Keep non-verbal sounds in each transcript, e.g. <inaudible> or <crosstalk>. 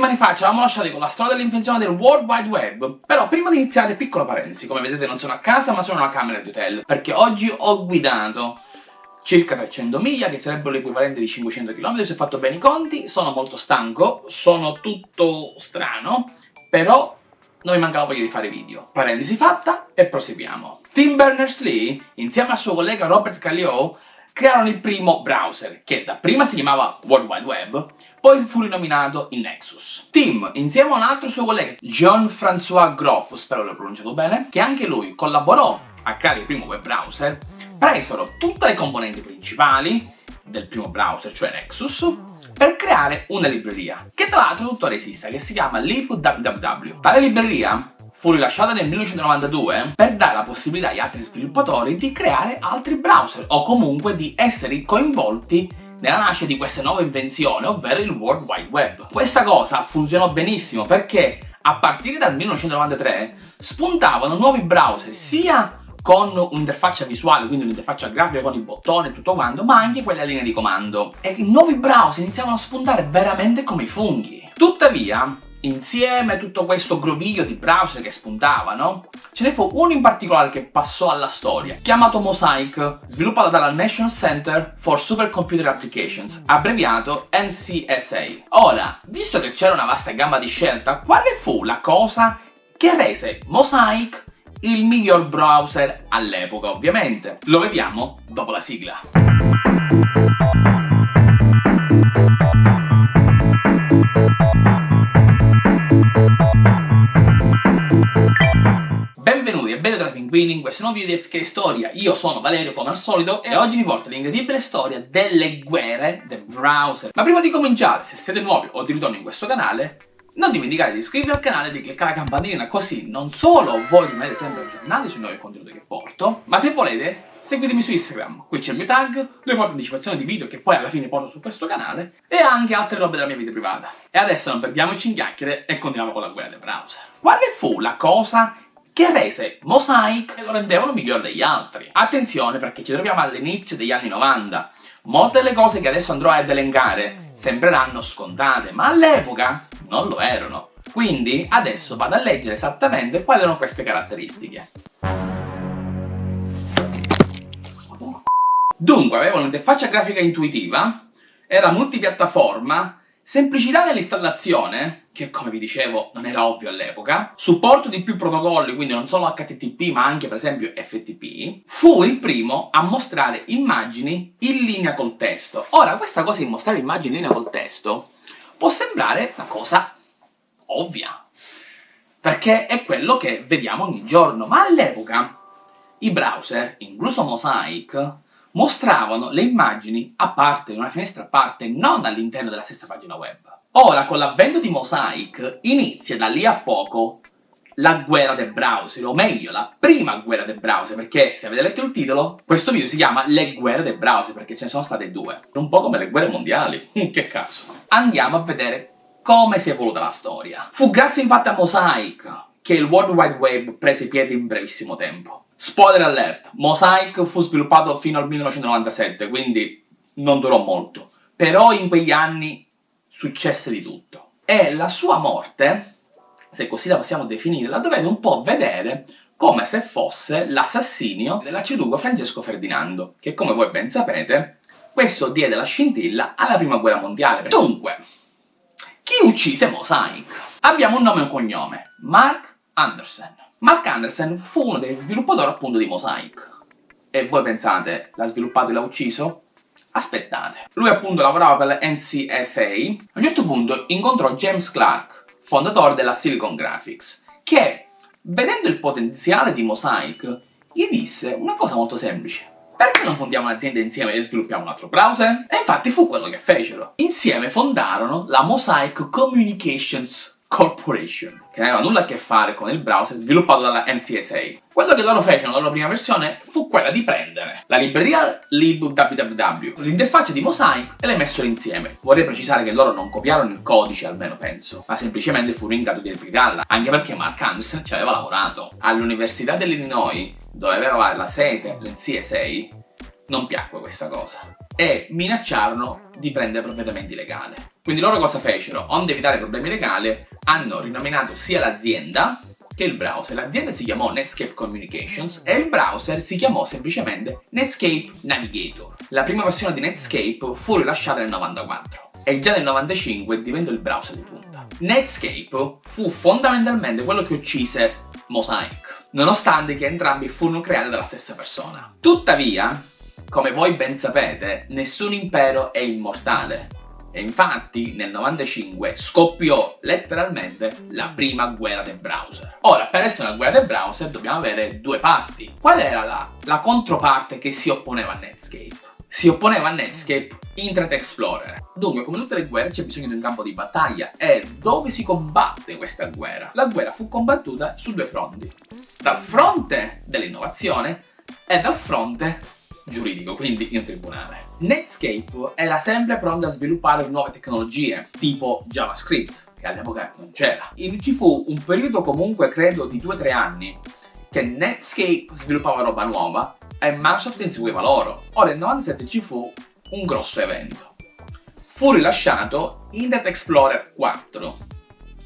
settimane fa ci eravamo lasciati con la storia dell'invenzione del World Wide Web, però prima di iniziare, piccola parentesi, come vedete non sono a casa ma sono in una camera di hotel, perché oggi ho guidato circa 300 miglia, che sarebbero l'equivalente di 500 km, se ho fatto bene i conti, sono molto stanco, sono tutto strano, però non mi manca la voglia di fare video. Parentesi fatta e proseguiamo. Tim Berners-Lee, insieme al suo collega Robert Calliope, crearono il primo browser, che dapprima si chiamava World Wide Web, poi fu rinominato il Nexus. Tim, insieme a un altro suo collega, Jean-François Groff, spero l'ho pronunciato bene, che anche lui collaborò a creare il primo web browser, presero tutte le componenti principali del primo browser, cioè Nexus, per creare una libreria, che tra l'altro tuttora esiste, che si chiama libwww. Tale libreria fu rilasciata nel 1992 per dare la possibilità agli altri sviluppatori di creare altri browser o comunque di essere coinvolti nella nascita di questa nuova invenzione, ovvero il World Wide Web. Questa cosa funzionò benissimo perché a partire dal 1993 spuntavano nuovi browser sia con un'interfaccia visuale, quindi un'interfaccia grafica con i bottoni e tutto quanto, ma anche quelle a linea di comando. E i nuovi browser iniziavano a spuntare veramente come i funghi. Tuttavia, insieme a tutto questo groviglio di browser che spuntavano, ce ne fu uno in particolare che passò alla storia, chiamato Mosaic, sviluppato dalla National Center for Supercomputer Applications, abbreviato NCSA. Ora, visto che c'era una vasta gamma di scelta, quale fu la cosa che rese Mosaic il miglior browser all'epoca, ovviamente? Lo vediamo dopo la sigla. Pinguini in questo nuovo video di FK Storia. Io sono Valerio come al solito e oggi vi porto l'incredibile storia delle guerre del browser. Ma prima di cominciare, se siete nuovi o di ritorno in questo canale, non dimenticate di iscrivervi al canale e di cliccare la campanellina così non solo voi rimanete sempre aggiornati sui nuovi contenuti che porto, ma se volete seguitemi su Instagram, qui c'è il mio tag, dove porto anticipazioni di video che poi alla fine porto su questo canale e anche altre robe della mia vita privata. E adesso non perdiamoci in chiacchiere e continuiamo con la guerra del browser. Quale fu la cosa che rese Mosaic e lo rendevano migliore degli altri? Attenzione perché ci troviamo all'inizio degli anni 90, Molte delle cose che adesso andrò ad elencare sembreranno scontate, ma all'epoca non lo erano. Quindi adesso vado a leggere esattamente quali erano queste caratteristiche. Dunque, aveva un'interfaccia grafica intuitiva, era multipiattaforma, Semplicità nell'installazione, che come vi dicevo non era ovvio all'epoca, supporto di più protocolli, quindi non solo HTTP ma anche per esempio FTP, fu il primo a mostrare immagini in linea col testo. Ora, questa cosa di mostrare immagini in linea col testo può sembrare una cosa ovvia, perché è quello che vediamo ogni giorno, ma all'epoca i browser, incluso Mosaic, mostravano le immagini a parte, in una finestra a parte, non all'interno della stessa pagina web. Ora, con l'avvento di Mosaic, inizia da lì a poco la guerra del browser, o meglio, la prima guerra del browser, perché se avete letto il titolo, questo video si chiama Le guerre del browser, perché ce ne sono state due. Un po' come le guerre mondiali, <laughs> che caso. Andiamo a vedere come si è evoluta la storia. Fu grazie infatti a Mosaic che il World Wide Web prese piede in brevissimo tempo. Spoiler alert, Mosaic fu sviluppato fino al 1997, quindi non durò molto. Però in quegli anni successe di tutto. E la sua morte, se così la possiamo definire, la dovete un po' vedere come se fosse l'assassinio dell'arciduco Francesco Ferdinando, che come voi ben sapete, questo diede la scintilla alla prima guerra mondiale. Dunque, chi uccise Mosaic? Abbiamo un nome e un cognome, Mark Anderson. Mark Anderson fu uno dei sviluppatori appunto di Mosaic. E voi pensate, l'ha sviluppato e l'ha ucciso? Aspettate. Lui appunto lavorava per la NCSA, a un certo punto incontrò James Clark, fondatore della Silicon Graphics, che, vedendo il potenziale di Mosaic, gli disse una cosa molto semplice. Perché non fondiamo un'azienda insieme e sviluppiamo un altro browser? E infatti fu quello che fecero. Insieme fondarono la Mosaic Communications Corporation, che non aveva nulla a che fare con il browser sviluppato dalla NCSA. Quello che loro fecero nella loro prima versione fu quella di prendere la libreria libwww, l'interfaccia di Mosaic e le messero insieme. Vorrei precisare che loro non copiarono il codice, almeno penso, ma semplicemente furono in grado di replicarla, anche perché Mark Anderson ci aveva lavorato. All'Università dell'Illinois, dove aveva la sede l'NCSA, non piacque questa cosa e minacciarono di prendere provvedimenti legali. Quindi loro cosa fecero? Onde evitare problemi legali, hanno rinominato sia l'azienda che il browser. L'azienda si chiamò Netscape Communications e il browser si chiamò semplicemente Netscape Navigator. La prima versione di Netscape fu rilasciata nel 94 e già nel 95 diventò il browser di punta. Netscape fu fondamentalmente quello che uccise Mosaic, nonostante che entrambi furono creati dalla stessa persona. Tuttavia, come voi ben sapete, nessun impero è immortale e infatti nel 95 scoppiò letteralmente la prima guerra del browser. Ora, per essere una guerra del browser dobbiamo avere due parti. Qual era la, la controparte che si opponeva a Netscape? Si opponeva a Netscape Internet Explorer. Dunque, come tutte le guerre, c'è bisogno di un campo di battaglia. E dove si combatte questa guerra? La guerra fu combattuta su due fronti. Dal fronte dell'innovazione e dal fronte giuridico, quindi in tribunale. Netscape era sempre pronto a sviluppare nuove tecnologie, tipo JavaScript, che all'epoca non c'era. Ci fu un periodo comunque, credo, di 2-3 anni, che Netscape sviluppava roba nuova e Microsoft inseguiva loro. Ora nel 97 ci fu un grosso evento. Fu rilasciato Internet Explorer 4.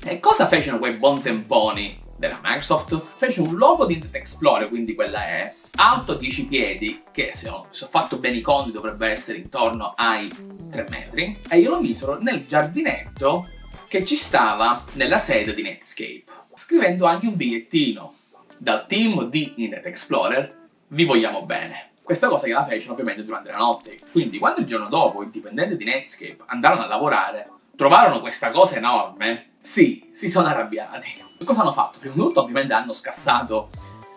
E cosa fecero quei buon temponi della Microsoft? Fece un logo di Internet Explorer, quindi quella è, alto 10 piedi, che se ho, se ho, fatto bene i conti dovrebbe essere intorno ai 3 metri, e io lo misero nel giardinetto che ci stava nella sede di Netscape, scrivendo anche un bigliettino. Dal team di Internet Explorer vi vogliamo bene. Questa cosa che la fecero ovviamente durante la notte, quindi quando il giorno dopo i dipendenti di Netscape andarono a lavorare, trovarono questa cosa enorme, sì, si sono arrabbiati. Cosa hanno fatto? Prima di tutto ovviamente hanno scassato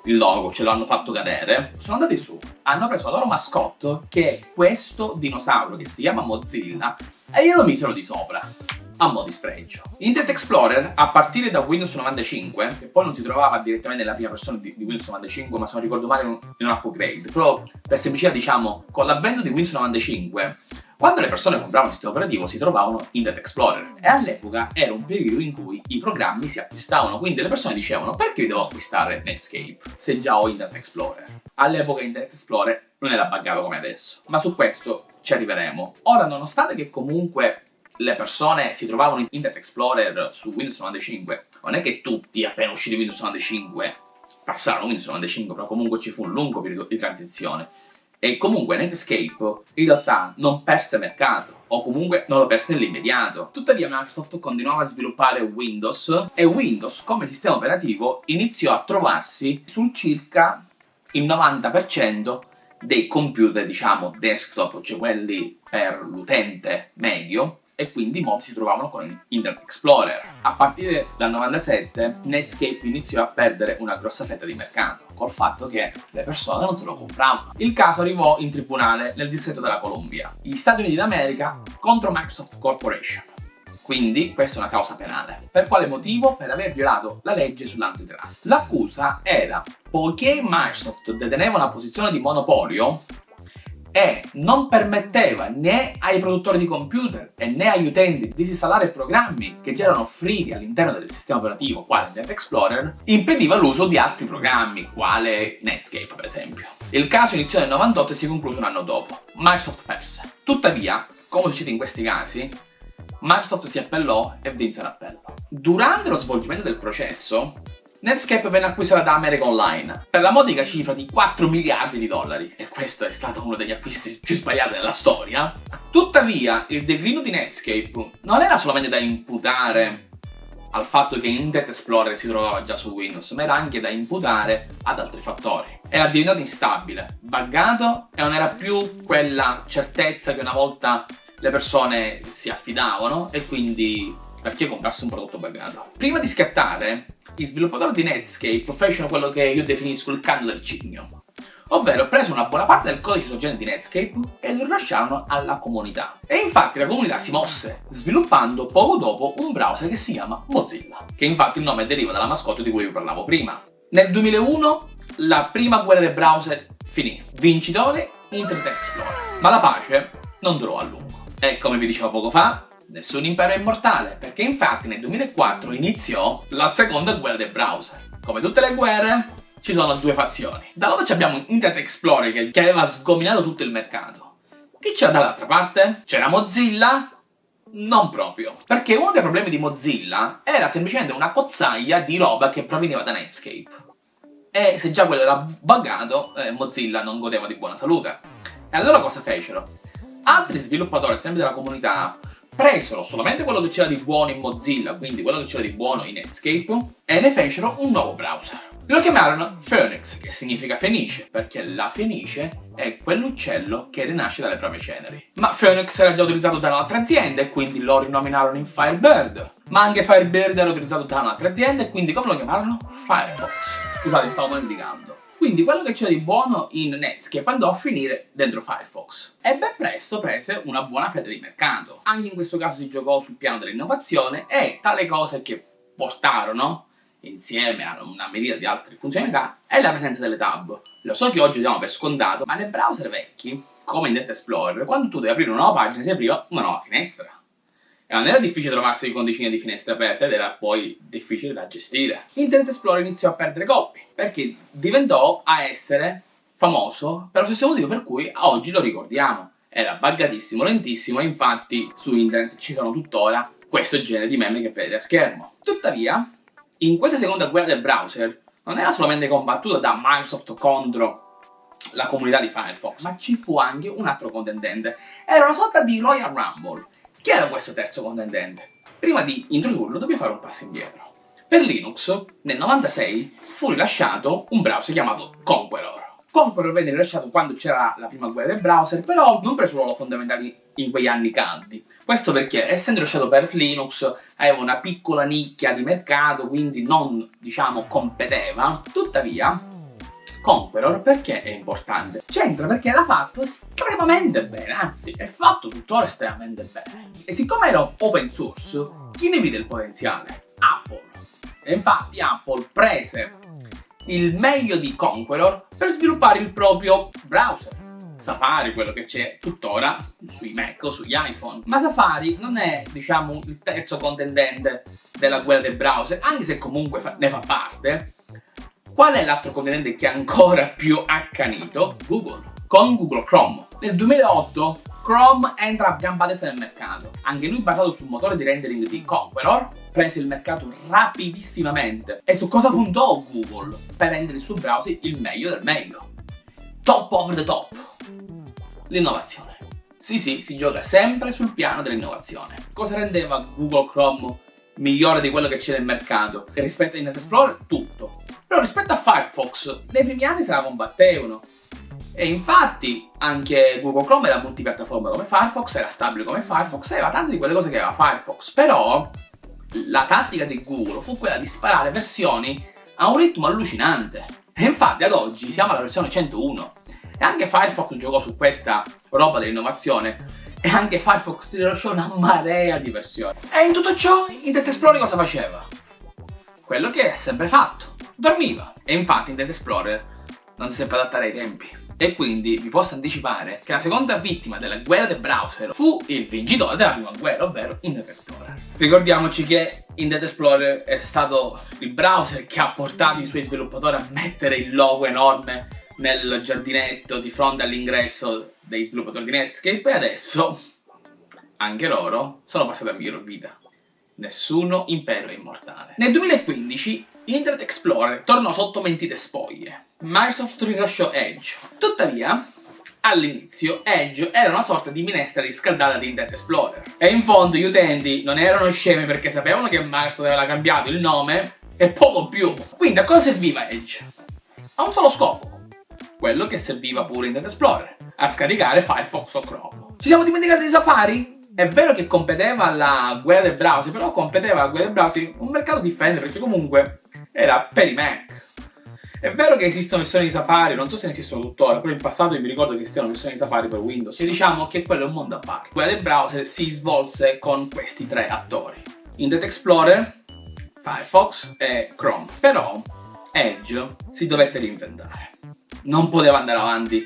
il logo, ce l'hanno fatto cadere, sono andati su, hanno preso la loro mascotte, che è questo dinosauro che si chiama Mozilla, e glielo misero di sopra a mo' di sfregio. Internet Explorer, a partire da Windows 95, che poi non si trovava direttamente nella prima versione di, di Windows 95, ma se non ricordo male in un upgrade, però per semplicità diciamo, con l'avvento di Windows 95, quando le persone compravano il sistema operativo si trovavano Internet Explorer e all'epoca era un periodo in cui i programmi si acquistavano, quindi le persone dicevano perché devo acquistare Netscape se già ho Internet Explorer? All'epoca Internet Explorer non era buggato come adesso, ma su questo ci arriveremo. Ora, nonostante che comunque le persone si trovavano in Internet Explorer su Windows 95, non è che tutti appena usciti Windows 95 passarono Windows 95, però comunque ci fu un lungo periodo di transizione. E comunque Netscape in realtà non perse mercato, o comunque non lo perse nell'immediato. Tuttavia Microsoft continuava a sviluppare Windows e Windows come sistema operativo iniziò a trovarsi sul circa il 90% dei computer, diciamo, desktop, cioè quelli per l'utente medio, e quindi molti si trovavano con Internet Explorer. A partire dal 97 Netscape iniziò a perdere una grossa fetta di mercato, col fatto che le persone non se lo compravano. Il caso arrivò in tribunale nel distretto della Columbia, gli Stati Uniti d'America contro Microsoft Corporation. Quindi questa è una causa penale. Per quale motivo? Per aver violato la legge sull'antitrust. L'accusa era, poiché Microsoft deteneva una posizione di monopolio, e non permetteva né ai produttori di computer e né agli utenti di disinstallare programmi che già erano offriti all'interno del sistema operativo, quale Internet Explorer, impediva l'uso di altri programmi, quale Netscape per esempio. Il caso iniziò nel 98 e si concluse un anno dopo. Microsoft perse. Tuttavia, come succede in questi casi, Microsoft si appellò e vinse l'appello. Durante lo svolgimento del processo, Netscape venne acquistata da America Online per la modica cifra di 4 miliardi di dollari e questo è stato uno degli acquisti più sbagliati della storia. Tuttavia, il declino di Netscape non era solamente da imputare al fatto che Internet Explorer si trovava già su Windows, ma era anche da imputare ad altri fattori. Era diventato instabile, buggato e non era più quella certezza che una volta le persone si affidavano e quindi perché comprarsi un prodotto buggato. Prima di scattare, gli sviluppatori di Netscape fecero quello che io definisco il canto del cigno, ovvero presero una buona parte del codice sorgente di Netscape e lo rilasciarono alla comunità. E infatti la comunità si mosse, sviluppando poco dopo un browser che si chiama Mozilla, che infatti il nome deriva dalla mascotte di cui vi parlavo prima. Nel 2001 la prima guerra del browser finì, vincitore Internet Explorer, ma la pace non durò a lungo. E come vi dicevo poco fa, nessun impero è immortale, perché infatti nel 2004 iniziò la seconda guerra del browser. Come tutte le guerre, ci sono due fazioni. Da lato abbiamo Internet Explorer che aveva sgominato tutto il mercato Chi c'era dall'altra parte? C'era Mozilla? Non proprio. Perché uno dei problemi di Mozilla era semplicemente una cozzaglia di roba che proveniva da Netscape. E se già quello era buggato, eh, Mozilla non godeva di buona salute. E allora cosa fecero? Altri sviluppatori, sempre della comunità, presero solamente quello che c'era di buono in Mozilla, quindi quello che c'era di buono in Netscape, e ne fecero un nuovo browser. Lo chiamarono Phoenix, che significa fenice, perché la fenice è quell'uccello che rinasce dalle proprie ceneri. Ma Phoenix era già utilizzato da un'altra azienda e quindi lo rinominarono in Firebird. Ma anche Firebird era utilizzato da un'altra azienda e quindi come lo chiamarono? Firefox. Scusate, stavo indicando. Quindi quello che c'era di buono in Netscape andò a finire dentro Firefox e ben presto prese una buona fetta di mercato. Anche in questo caso si giocò sul piano dell'innovazione e tra le cose che portarono insieme a una miriade di altre funzionalità è la presenza delle tab. Lo so che oggi diamo per scontato, ma nei browser vecchi, come Internet Explorer, quando tu devi aprire una nuova pagina si apriva una nuova finestra. E non era difficile trovarsi con decine di finestre aperte ed era poi difficile da gestire. Internet Explorer iniziò a perdere colpi, perché diventò a essere famoso per lo stesso motivo per cui oggi lo ricordiamo. Era buggatissimo, lentissimo e infatti su internet citano tuttora questo genere di meme che vedete a schermo. Tuttavia, in questa seconda guerra del browser non era solamente combattuta da Microsoft contro la comunità di Firefox, ma ci fu anche un altro contendente. Era una sorta di Royal Rumble. Chi era questo terzo contendente? Prima di introdurlo dobbiamo fare un passo indietro. Per Linux, nel 96, fu rilasciato un browser chiamato Conqueror. Conqueror venne rilasciato quando c'era la prima guerra del browser, però non prese un ruolo fondamentale in quegli anni caldi. Questo perché, essendo rilasciato per Linux, aveva una piccola nicchia di mercato, quindi non, diciamo, competeva. Tuttavia, Conqueror perché è importante? C'entra perché era fatto estremamente bene, anzi è fatto tuttora estremamente bene. E siccome era open source, chi ne vide il potenziale? Apple. E infatti Apple prese il meglio di Conqueror per sviluppare il proprio browser. Safari, quello che c'è tuttora sui Mac o sugli iPhone. Ma Safari non è, diciamo, il terzo contendente della guerra del browser, anche se comunque fa ne fa parte. Qual è l'altro contendente che è ancora più accanito? Google, con Google Chrome. Nel 2008 Chrome entra a gamba destra nel mercato. Anche lui basato sul motore di rendering di Conqueror, prese il mercato rapidissimamente. E su cosa puntò Google? Per rendere il suo browser il meglio del meglio. Top over the top. L'innovazione. Sì sì, si gioca sempre sul piano dell'innovazione. Cosa rendeva Google Chrome migliore di quello che c'è nel mercato? rispetto a Internet Explorer, tutto. Però rispetto a Firefox, nei primi anni se la combattevano. E infatti anche Google Chrome era multipiattaforma come Firefox, era stabile come Firefox, aveva tante di quelle cose che aveva Firefox, però la tattica di Google fu quella di sparare versioni a un ritmo allucinante. E infatti ad oggi siamo alla versione 101 e anche Firefox giocò su questa roba dell'innovazione e anche Firefox rilasciò una marea di versioni. E in tutto ciò Internet Explorer cosa faceva? Quello che è sempre fatto, dormiva. E infatti Internet Explorer non si seppe adattare ai tempi e quindi vi posso anticipare che la seconda vittima della guerra del browser fu il vincitore della prima guerra, ovvero Internet Explorer. Ricordiamoci che Internet Explorer è stato il browser che ha portato i suoi sviluppatori a mettere il logo enorme nel giardinetto di fronte all'ingresso dei sviluppatori di Netscape e adesso anche loro sono passati a miglior vita. Nessuno impero è immortale. Nel 2015 Internet Explorer tornò sotto mentite spoglie. Microsoft rilasciò Edge. Tuttavia, all'inizio Edge era una sorta di minestra riscaldata di Internet Explorer. E in fondo gli utenti non erano scemi perché sapevano che Microsoft aveva cambiato il nome e poco più. Quindi a cosa serviva Edge? A un solo scopo. Quello che serviva pure Internet Explorer. A scaricare Firefox o Chrome. Ci siamo dimenticati di Safari? È vero che competeva alla guerra del browser, però competeva alla guerra del browser un mercato differente perché comunque era per i Mac. È vero che esistono versioni di Safari, non so se ne esistono tuttora, però in passato io mi ricordo che esistevano versioni di Safari per Windows. E diciamo che quello è un mondo a parte. Quella del browser si svolse con questi tre attori. Internet Explorer, Firefox e Chrome. Però Edge si dovette reinventare. Non poteva andare avanti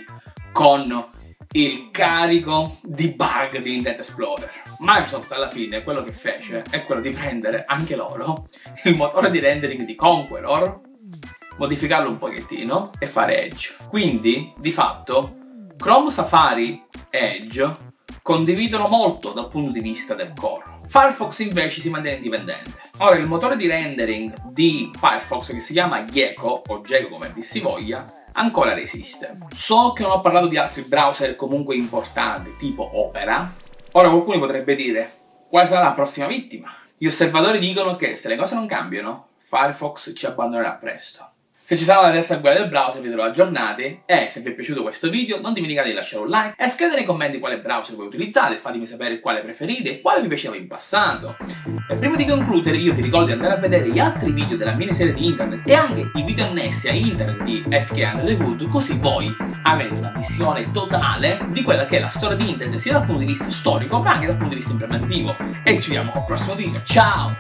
con il carico di bug di Internet Explorer. Microsoft alla fine quello che fece è quello di prendere anche loro il motore di rendering di Conqueror, modificarlo un pochettino e fare Edge. Quindi, di fatto, Chrome, Safari e Edge condividono molto dal punto di vista del core. Firefox invece si mantiene indipendente. Ora, il motore di rendering di Firefox, che si chiama Gecko, o Gecko come si voglia, ancora resiste. So che non ho parlato di altri browser comunque importanti, tipo Opera. Ora qualcuno potrebbe dire, quale sarà la prossima vittima? Gli osservatori dicono che se le cose non cambiano, Firefox ci abbandonerà presto. Se ci sarà la terza guerra del browser vi terrò aggiornati e se vi è piaciuto questo video non dimenticate di lasciare un like e scrivete nei commenti quale browser voi utilizzate, fatemi sapere quale preferite e quale vi piaceva in passato. E prima di concludere io vi ricordo di andare a vedere gli altri video della miniserie di internet e anche i video annessi a internet di FK Under the Hood così voi avete una visione totale di quella che è la storia di internet sia dal punto di vista storico ma anche dal punto di vista implementativo. E ci vediamo al prossimo video, ciao!